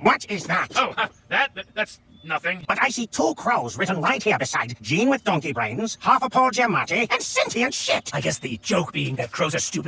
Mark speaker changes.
Speaker 1: What is that?
Speaker 2: Oh, uh, that, that that's nothing.
Speaker 1: But I see two crows written right here beside Jean with donkey brains, half a Paul Giamatti, and sentient shit.
Speaker 3: I guess the joke being that crows are stupid.